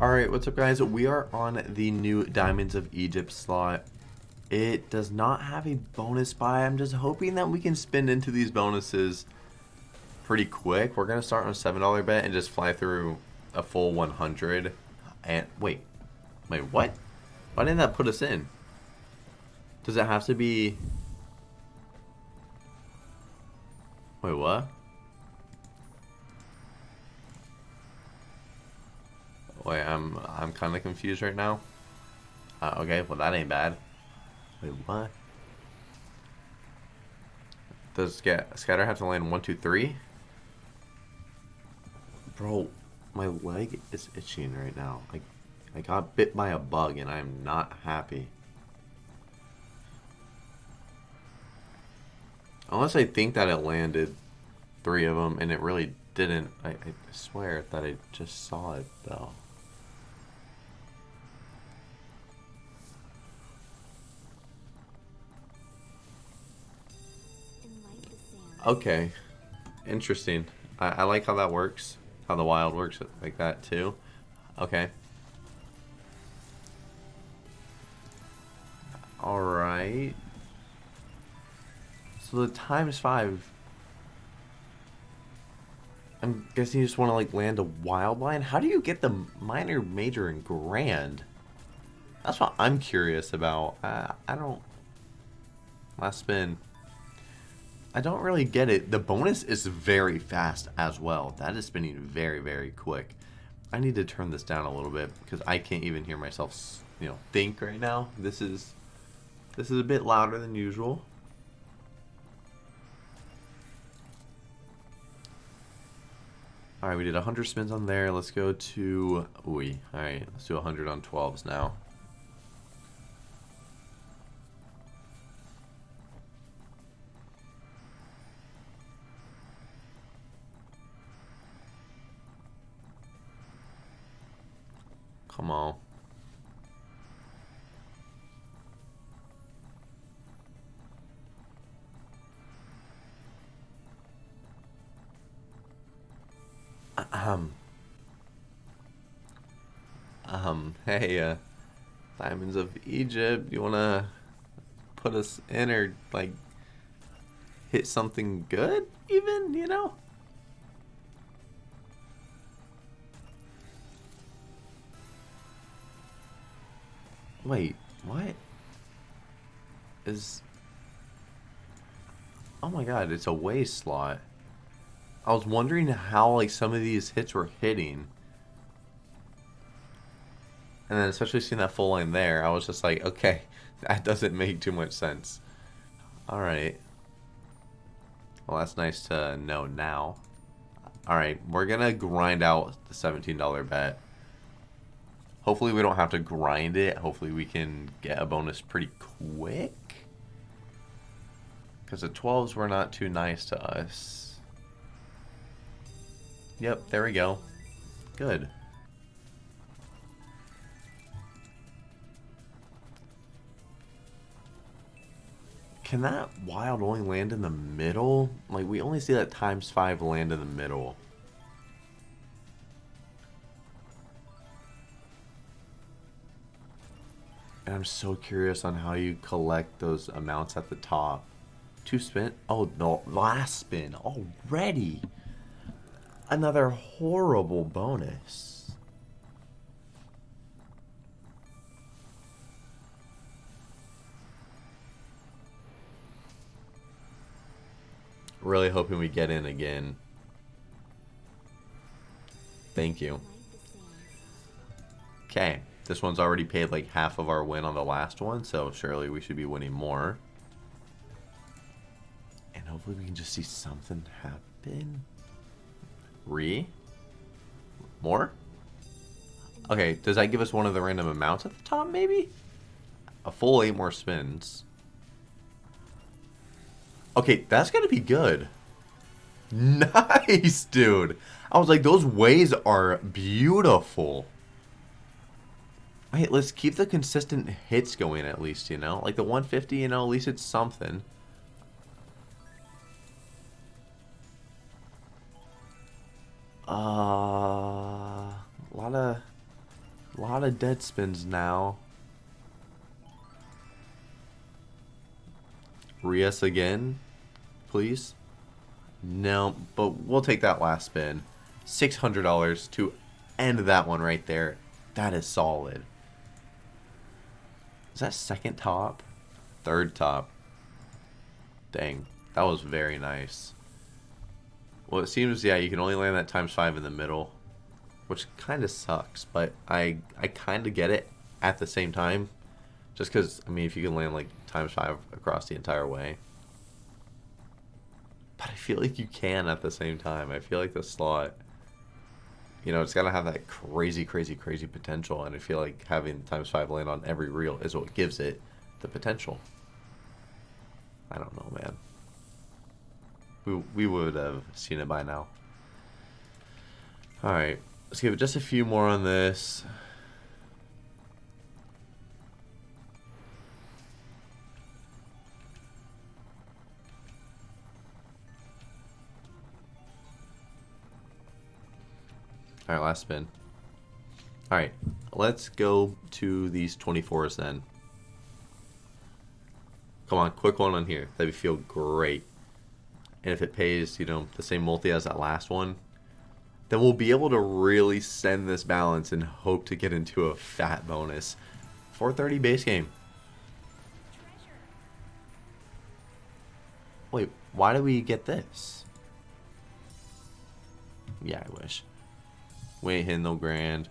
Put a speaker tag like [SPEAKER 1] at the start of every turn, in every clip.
[SPEAKER 1] Alright, what's up guys? We are on the new Diamonds of Egypt slot. It does not have a bonus buy. I'm just hoping that we can spin into these bonuses pretty quick. We're going to start on a $7 bet and just fly through a full 100. And wait, wait, what? Why didn't that put us in? Does it have to be... Wait, what? Wait, I'm I'm kind of confused right now. Uh, okay, well that ain't bad. Wait, what? Does get Scatter have to land one, two, three? Bro, my leg is itching right now. I, I got bit by a bug and I am not happy. Unless I think that it landed three of them and it really didn't. I, I swear that I just saw it though. Okay. Interesting. I, I like how that works. How the wild works like that too. Okay. Alright. So the times five. I'm guessing you just want to like land a wild line. How do you get the minor, major, and grand? That's what I'm curious about. Uh, I don't. Last spin. I don't really get it. The bonus is very fast as well. That is spinning very, very quick. I need to turn this down a little bit because I can't even hear myself, you know, think right now. This is this is a bit louder than usual. All right, we did 100 spins on there. Let's go to, ooh, all right, let's do 100 on 12s now. Come on. Um. Um, hey, uh, Diamonds of Egypt, you wanna put us in or, like, hit something good, even, you know? Wait, what? Is... Oh my god, it's a ways slot. I was wondering how like some of these hits were hitting. And then especially seeing that full line there, I was just like, okay, that doesn't make too much sense. Alright. Well, that's nice to know now. Alright, we're going to grind out the $17 bet. Hopefully we don't have to grind it. Hopefully we can get a bonus pretty quick. Because the 12s were not too nice to us. Yep, there we go. Good. Can that wild only land in the middle? Like, we only see that times 5 land in the middle. And I'm so curious on how you collect those amounts at the top. Two spin? Oh, the last spin already. Another horrible bonus. Really hoping we get in again. Thank you. Okay. This one's already paid like half of our win on the last one, so surely we should be winning more. And hopefully we can just see something happen. Re? More? Okay, does that give us one of the random amounts at the top, maybe? A full eight more spins. Okay, that's gonna be good. Nice, dude. I was like, those ways are beautiful. Wait, let's keep the consistent hits going at least, you know? Like the 150, you know, at least it's something. Uh, a lot of, a lot of dead spins now. Rias again, please. No, but we'll take that last spin. $600 to end that one right there. That is solid. Is that second top? Third top. Dang, that was very nice. Well, it seems, yeah, you can only land that times five in the middle, which kind of sucks, but I, I kind of get it at the same time. Just because, I mean, if you can land, like, times five across the entire way. But I feel like you can at the same time. I feel like the slot, you know, it's got to have that crazy, crazy, crazy potential. And I feel like having times five land on every reel is what gives it the potential. I don't know, man. We, we would have seen it by now. Alright, let's give it just a few more on this. Alright, last spin. Alright, let's go to these 24s then. Come on, quick one on here. That would feel great. And if it pays, you know, the same multi as that last one, then we'll be able to really send this balance and hope to get into a fat bonus. 430 base game. Wait, why do we get this? Yeah, I wish. We ain't hitting no grand.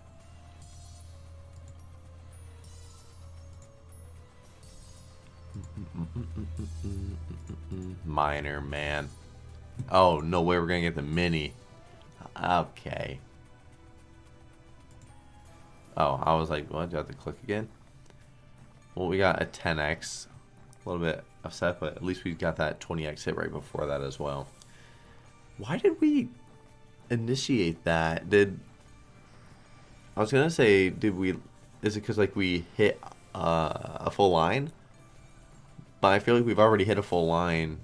[SPEAKER 1] Minor, man. Oh, no way we're going to get the mini. Okay. Oh, I was like, what? Do I have to click again? Well, we got a 10x. A little bit upset, but at least we got that 20x hit right before that as well. Why did we initiate that? Did... I was to say, did we... Is it because, like, we hit uh, a full line? But I feel like we've already hit a full line.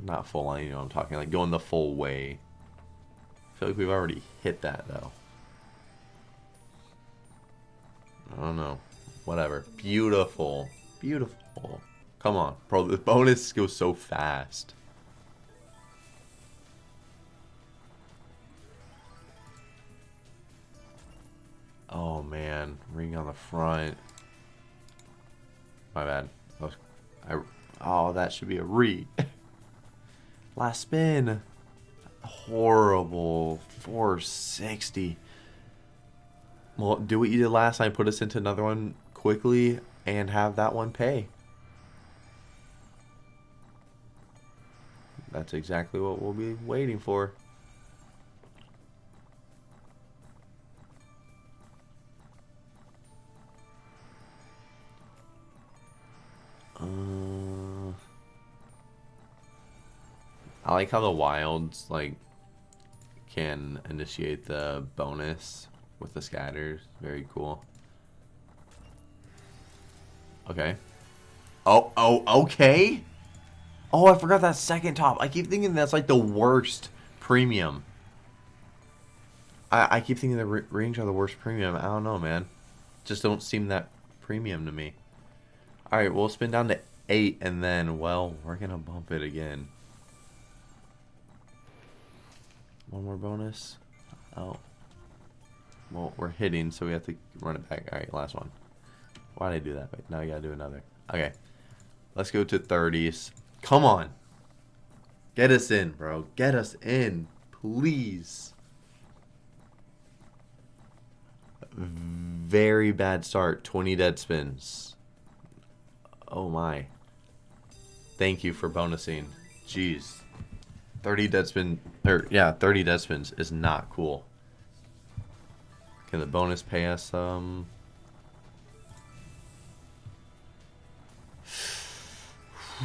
[SPEAKER 1] Not full line, you know what I'm talking, like going the full way. I feel like we've already hit that though. I don't know. Whatever. Beautiful. Beautiful. Come on. Bro, the bonus goes so fast. Oh man. Ring on the front. My bad. I, oh, that should be a re. Last spin. Horrible. 460. Well, do what you did last time. Put us into another one quickly and have that one pay. That's exactly what we'll be waiting for. I like how the wilds like can initiate the bonus with the scatters. Very cool. Okay. Oh, oh, okay. Oh, I forgot that second top. I keep thinking that's like the worst premium. I, I keep thinking the range are the worst premium. I don't know, man. Just don't seem that premium to me. Alright, we'll spin down to 8, and then, well, we're going to bump it again. One more bonus. Oh. Well, we're hitting, so we have to run it back. Alright, last one. Why did I do that? Wait, now I gotta do another. Okay. Let's go to 30s. Come on. Get us in, bro. Get us in. Please. Very bad start. 20 dead spins. Oh my. Thank you for bonusing. Jeez. 30 dead spin, or yeah, 30 dead spins is not cool. Can the bonus pay us, um...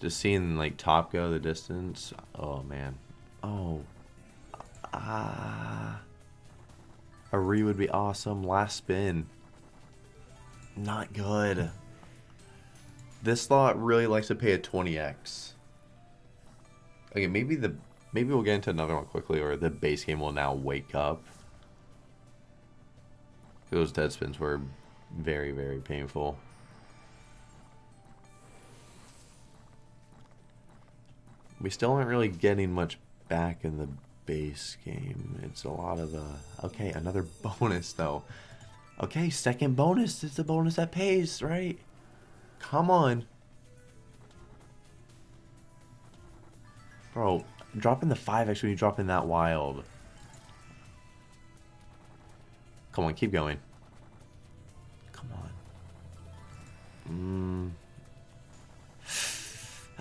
[SPEAKER 1] Just seeing, like, top go the distance. Oh, man. Oh. Ah. A re would be awesome. Last spin. Not good. This slot really likes to pay a 20x. Okay, maybe the maybe we'll get into another one quickly, or the base game will now wake up. Those dead spins were very, very painful. We still aren't really getting much back in the base game. It's a lot of the... Okay, another bonus, though. Okay, second bonus. It's the bonus that pays, right? Come on. Bro, dropping the 5 actually dropping that wild. Come on, keep going. Come on. Mmm.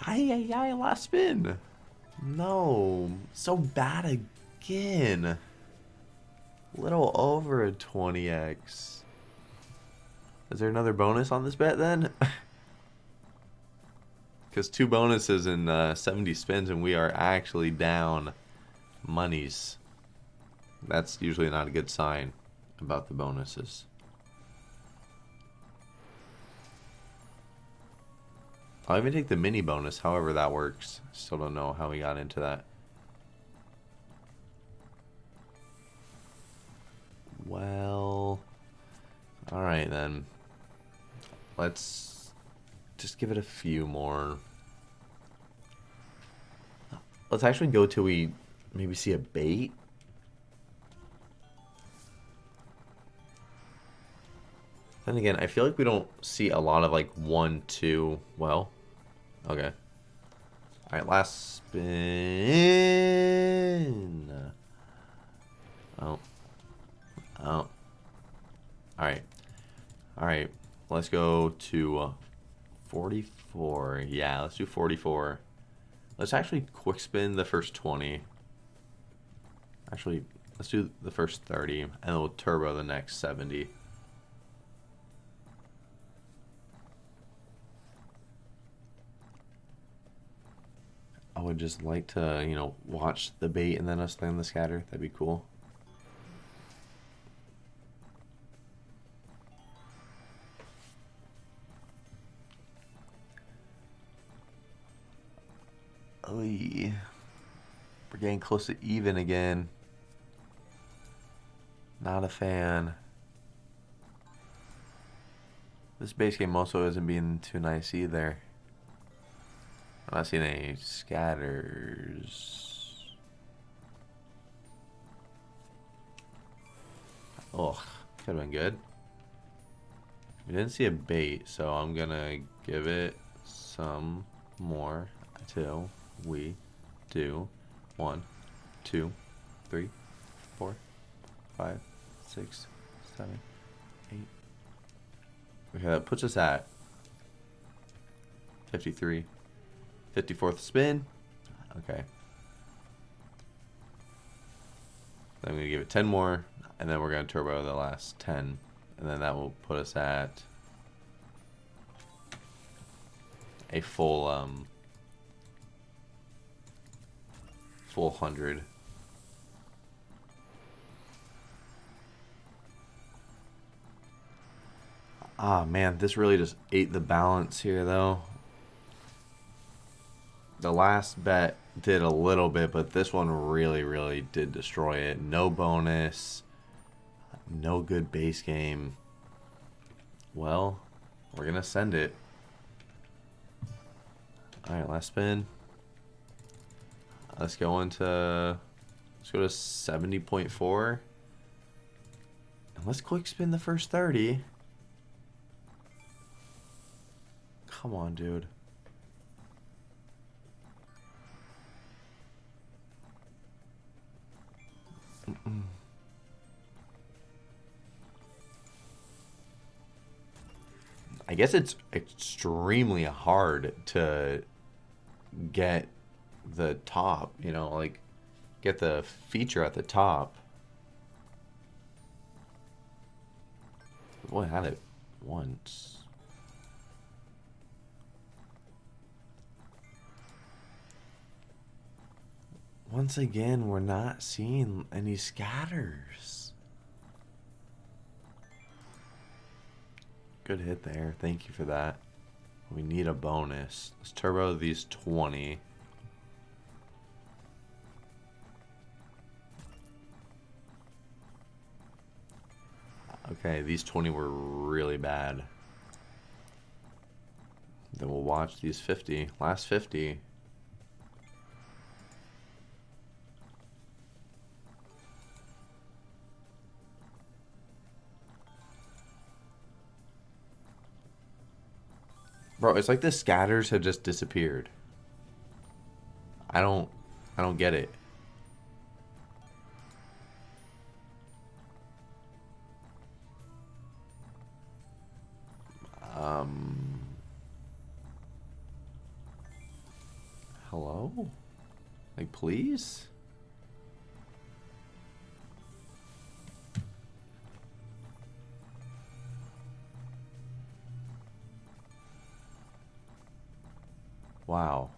[SPEAKER 1] Ay, ay, ay, last spin. No. So bad again. Little over a 20x. Is there another bonus on this bet then? Because two bonuses in uh, 70 spins and we are actually down monies. That's usually not a good sign about the bonuses. I'll even take the mini bonus, however that works. Still don't know how we got into that. Well, alright then. Let's just give it a few more. Let's actually go till we maybe see a bait. Then again, I feel like we don't see a lot of like one, two. Well, okay. All right, last spin. Oh. Oh. All right. All right. Let's go to uh, 44. Yeah, let's do 44. Let's actually quick spin the first 20. Actually, let's do the first 30, and then we'll turbo the next 70. I would just like to, you know, watch the bait and then us land the scatter. That'd be cool. Oy. We're getting close to even again. Not a fan. This base game also isn't being too nice either. I'm not seeing any scatters. Oh, could have been good. We didn't see a bait, so I'm gonna give it some more until we do one, two, three, four, five, six, seven, eight. Okay, that puts us at 53. 54th spin. Okay. I'm going to give it 10 more, and then we're going to turbo the last 10. And then that will put us at a full, um, full 100. Ah, man, this really just ate the balance here, though the last bet did a little bit, but this one really, really did destroy it. No bonus, no good base game. Well, we're going to send it. Alright, last spin. Let's go into, let's go to 70.4. And let's quick spin the first 30. Come on, dude. I guess it's extremely hard to get the top, you know, like get the feature at the top. I had it once. Once again, we're not seeing any scatters. Good hit there. Thank you for that. We need a bonus. Let's turbo these 20. Okay, these 20 were really bad. Then we'll watch these 50. Last 50. Bro, it's like the scatters have just disappeared. I don't I don't get it. Um Hello? Like please? Wow.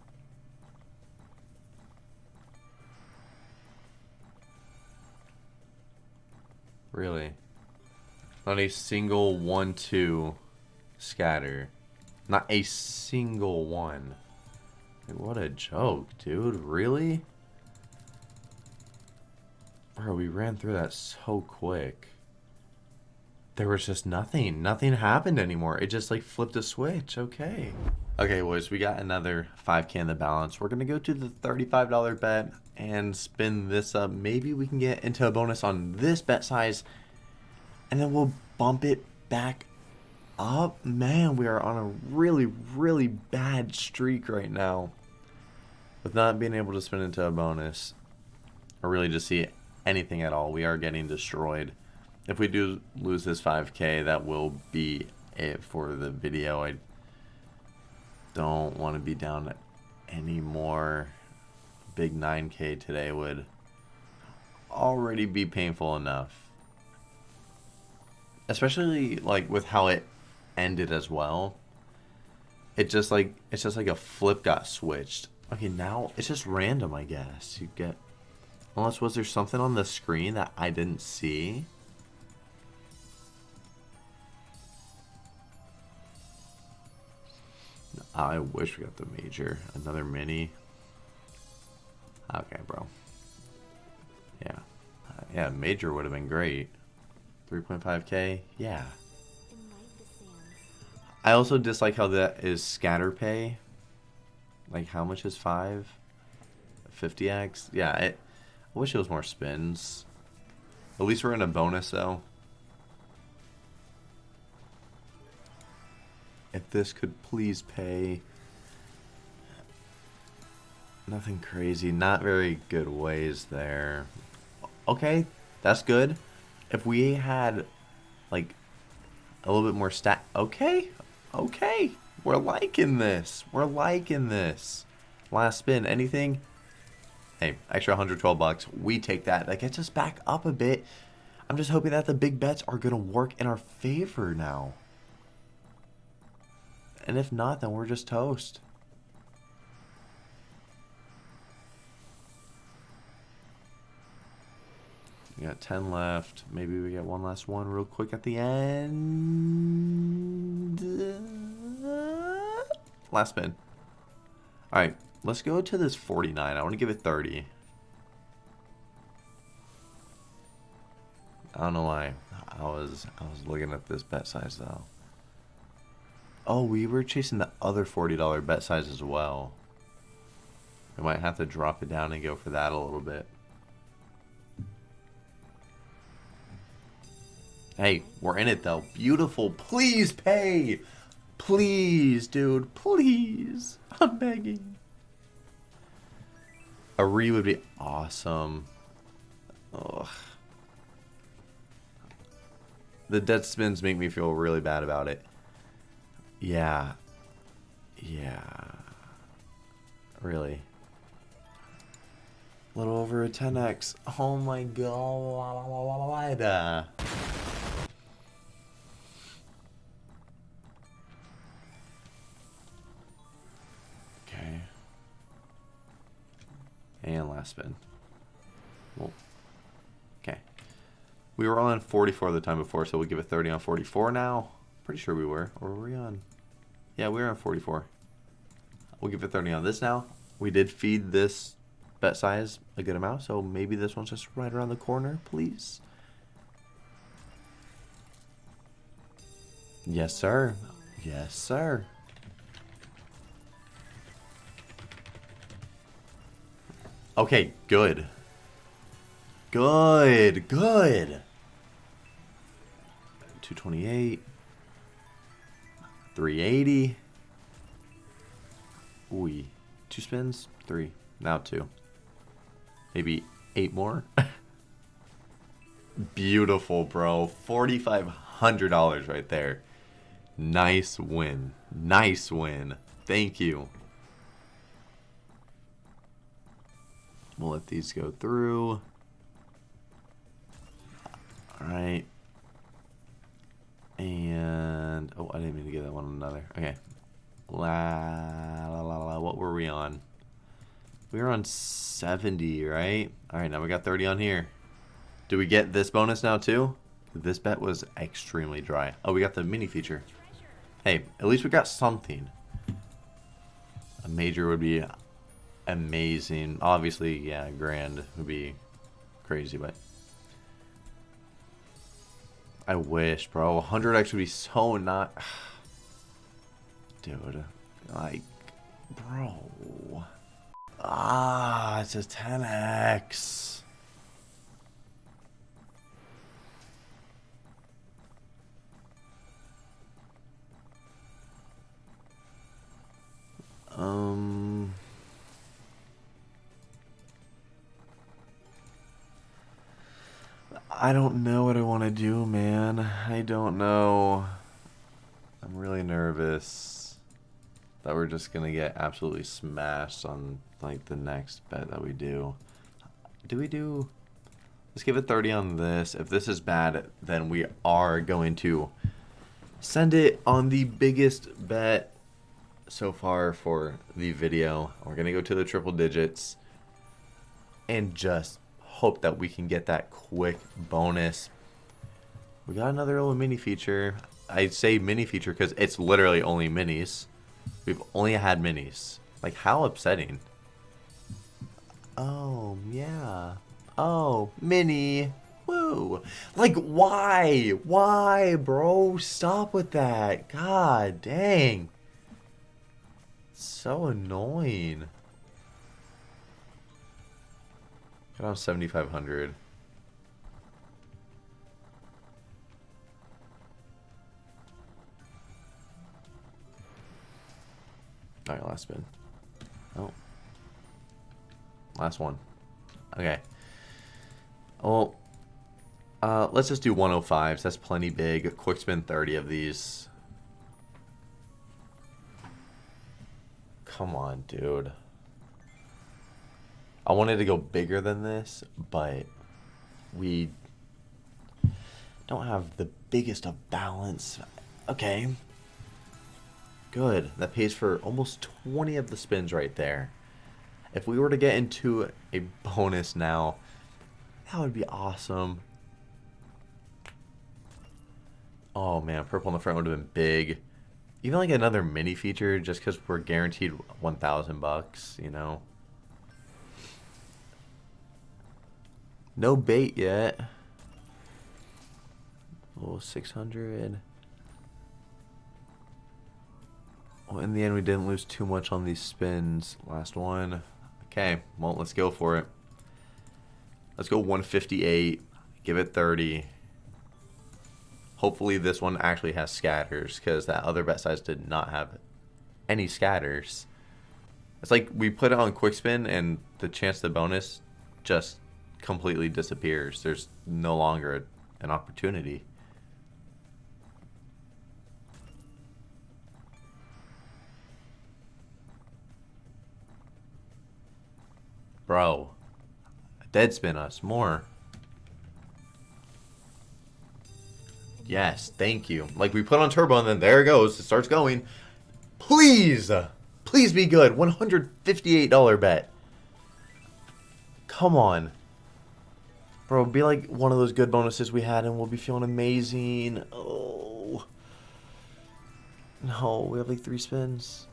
[SPEAKER 1] Really? Not a single one, two scatter. Not a single one. Like, what a joke, dude. Really? Bro, we ran through that so quick. There was just nothing. Nothing happened anymore. It just like flipped a switch. Okay. Okay, boys, we got another 5k in the balance. We're going to go to the $35 bet and spin this up. Maybe we can get into a bonus on this bet size and then we'll bump it back up. Man, we are on a really, really bad streak right now with not being able to spin into a bonus or really just see anything at all. We are getting destroyed. If we do lose this 5k, that will be it for the video. I don't want to be down any more. Big 9k today would already be painful enough. Especially like with how it ended as well. It just like it's just like a flip got switched. Okay, now it's just random, I guess. You get unless was there something on the screen that I didn't see? I wish we got the major. Another mini. Okay, bro. Yeah. Uh, yeah, major would have been great. 3.5k? Yeah. I also dislike how that is scatter pay. Like, how much is 5? 50x? Yeah, it, I wish it was more spins. At least we're in a bonus, though. If this could please pay. Nothing crazy. Not very good ways there. Okay, that's good. If we had, like, a little bit more stat... Okay, okay. We're liking this. We're liking this. Last spin. Anything? Hey, extra 112 bucks. We take that. That gets us back up a bit. I'm just hoping that the big bets are going to work in our favor now. And if not, then we're just toast. We got 10 left. Maybe we get one last one real quick at the end. Last spin. Alright, let's go to this 49. I want to give it 30. I don't know why. I was I was looking at this bet size though. Oh, we were chasing the other $40 bet size as well. We might have to drop it down and go for that a little bit. Hey, we're in it though. Beautiful. Please pay. Please, dude. Please. I'm begging. A re would be awesome. Ugh. The dead spins make me feel really bad about it. Yeah. Yeah. Really. A little over a 10x. Oh my god. Last spin. Well, okay. We were on 44 the time before, so we'll give it 30 on 44 now. Pretty sure we were. Or were we on? Yeah, we were on 44. We'll give it 30 on this now. We did feed this bet size a good amount, so maybe this one's just right around the corner, please. Yes, sir. Yes, sir. Okay, good. Good, good. 228. 380. Ooh. Two spins? Three. Now two. Maybe eight more? Beautiful, bro. $4,500 right there. Nice win. Nice win. Thank you. We'll let these go through. Alright. And, oh, I didn't mean to get that one another. Okay. La, la, la, la, what were we on? We were on 70, right? Alright, now we got 30 on here. Do we get this bonus now too? This bet was extremely dry. Oh, we got the mini feature. Hey, at least we got something. A major would be amazing. Obviously, yeah, grand would be crazy, but... I wish, bro. 100x would be so not... Dude. Like, bro. Ah, it's a 10x. Um. I don't know what I want to do, man. I don't know. I'm really nervous that we're just going to get absolutely smashed on like the next bet that we do. Do we do... Let's give it 30 on this. If this is bad, then we are going to send it on the biggest bet so far for the video. We're going to go to the triple digits and just hope that we can get that quick bonus. We got another little mini feature. I say mini feature because it's literally only minis. We've only had minis. Like, how upsetting. Oh, yeah. Oh, mini. Woo. Like, why? Why, bro? Stop with that. God dang. So annoying. Got on 7,500. Alright, last spin. Oh. Last one. Okay. Well, uh, let's just do 105s. That's plenty big. Quick spin 30 of these. Come on, dude. I wanted to go bigger than this, but we don't have the biggest of balance. Okay. Good. That pays for almost 20 of the spins right there. If we were to get into a bonus now, that would be awesome. Oh man, purple on the front would have been big even like another mini feature just because we're guaranteed 1000 bucks you know no bait yet. Oh 600 well in the end we didn't lose too much on these spins. Last one. Okay well let's go for it. Let's go 158 give it 30 Hopefully this one actually has scatters because that other bet size did not have any scatters. It's like we put it on quick spin and the chance the bonus just completely disappears. There's no longer an opportunity. Bro, dead spin us more. Yes, thank you. Like, we put on turbo, and then there it goes. It starts going. Please! Please be good. $158 bet. Come on. Bro, be like one of those good bonuses we had and we'll be feeling amazing. Oh. No, we have like three spins.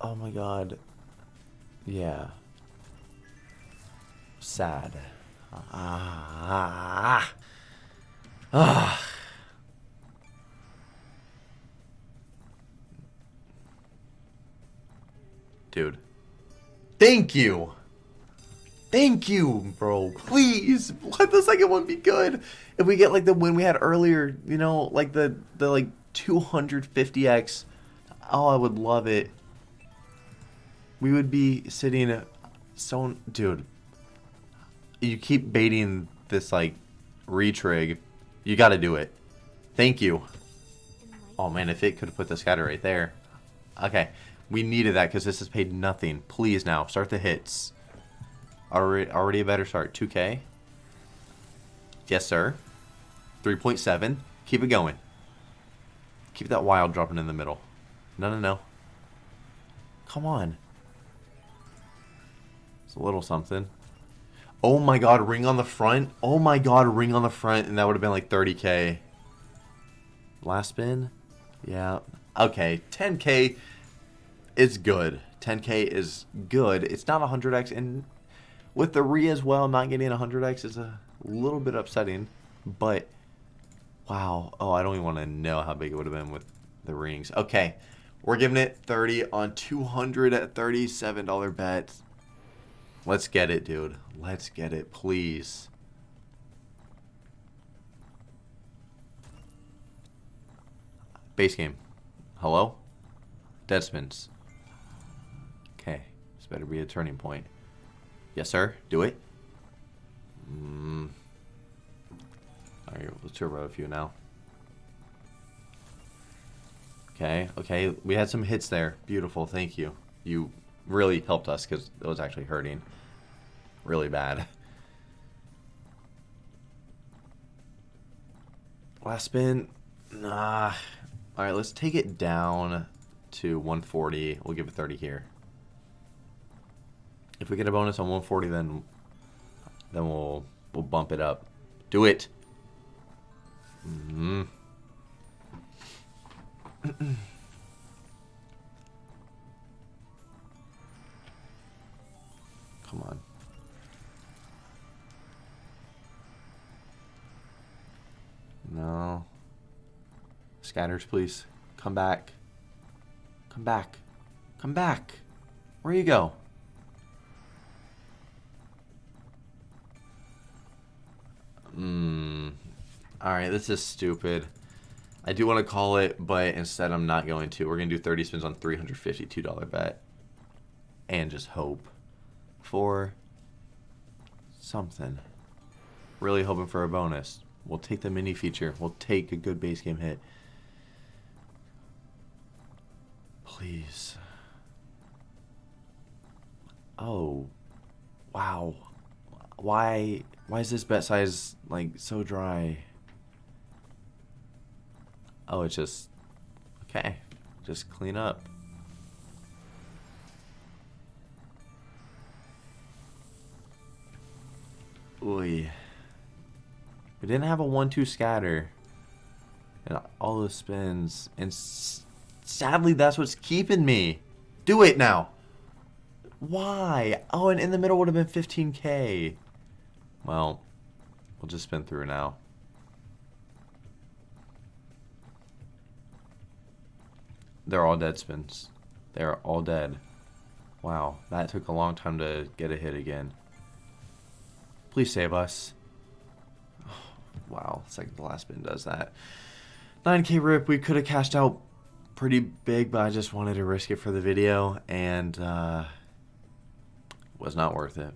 [SPEAKER 1] Oh my god. Yeah. Sad. Ah. Ah. Dude. Thank you. Thank you, bro. Please, let the second one be good. If we get like the win we had earlier, you know, like the the like 250x, oh, I would love it. We would be sitting so dude. You keep baiting this like retrig. You got to do it. Thank you. Oh man, if it could have put the scatter right there. Okay, we needed that because this has paid nothing. Please now start the hits. Already, already a better start. 2K. Yes, sir. 3.7. Keep it going. Keep that wild dropping in the middle. No, no, no. Come on. It's a little something. Oh my god, ring on the front. Oh my god, ring on the front. And that would have been like 30k. Last spin? Yeah. Okay, 10k is good. 10k is good. It's not 100x, and with the re as well, not getting 100x is a little bit upsetting, but wow. Oh, I don't even want to know how big it would have been with the rings. Okay, we're giving it 30 on 200 at $37 bet. Let's get it, dude. Let's get it, please. Base game. Hello? Deadspins. Okay. This better be a turning point. Yes, sir. Do it. Mm. Alright, let's turbo a few now. Okay, okay. We had some hits there. Beautiful. Thank you. You really helped us because it was actually hurting. Really bad. Last spin. Nah. Alright, let's take it down to 140. We'll give it 30 here. If we get a bonus on 140, then then we'll we'll bump it up. Do it. Mm -hmm. Come on. No. Scatters, please. Come back. Come back. Come back. Where you go? Alright, this is stupid. I do want to call it, but instead I'm not going to. We're going to do 30 spins on $352 bet. And just hope for something. Really hoping for a bonus. We'll take the mini feature. We'll take a good base game hit. Please. Oh. Wow. Why why is this bet size like so dry? Oh, it's just okay. Just clean up. Oy. We didn't have a 1-2 scatter. And all those spins. And sadly, that's what's keeping me. Do it now. Why? Oh, and in the middle would have been 15k. Well, we'll just spin through now. They're all dead spins. They're all dead. Wow, that took a long time to get a hit again. Please save us. wow, second to last spin does that. 9k rip, we could have cashed out pretty big, but I just wanted to risk it for the video, and uh, was not worth it.